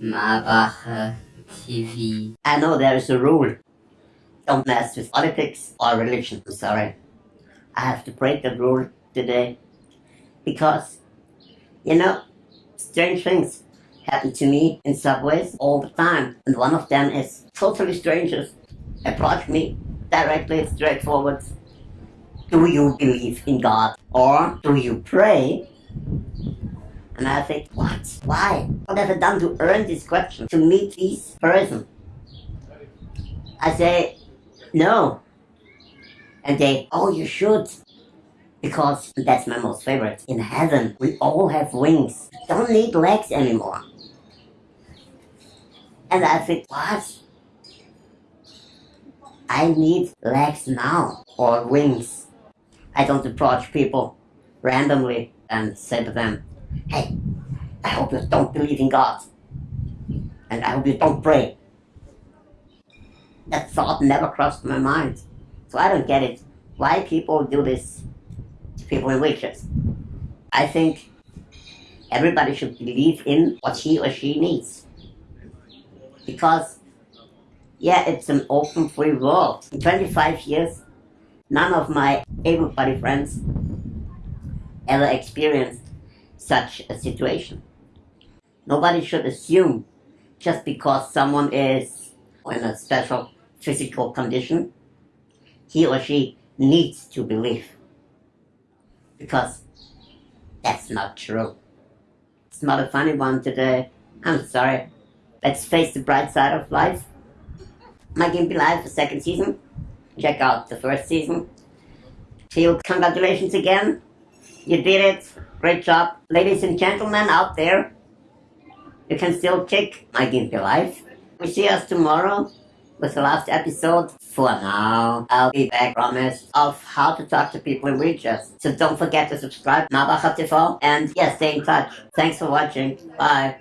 Mabache TV. I know there is a rule. Don't mess with politics or religion. I'm sorry. I have to break the rule today. Because, you know, strange things happen to me in subways all the time. And one of them is totally strangers approach me directly, straightforward. Do you believe in God? Or do you pray? And I think, what? Why? What have I done to earn this question? To meet this person? I say, no. And they, oh, you should. Because that's my most favorite. In heaven, we all have wings. Don't need legs anymore. And I think, what? I need legs now, or wings. I don't approach people randomly and say to them, hey, I hope you don't believe in God. And I hope you don't pray. That thought never crossed my mind. So I don't get it. Why people do this to people in wheelchairs. I think everybody should believe in what he or she needs. Because, yeah, it's an open free world. In 25 years, none of my able-bodied friends ever experienced such a situation. Nobody should assume just because someone is in a special physical condition, he or she needs to believe. Because that's not true. It's not a funny one today. I'm sorry. Let's face the bright side of life. My game Gimpy Live, the second season. Check out the first season. Phil, congratulations again. You did it. Great job. Ladies and gentlemen out there, you can still check my Gimpy Live. We see us tomorrow with the last episode. For now, I'll be back, promise, of how to talk to people in wheelchairs. So don't forget to subscribe, Mabache TV, and yeah, stay in touch. Thanks for watching. Bye.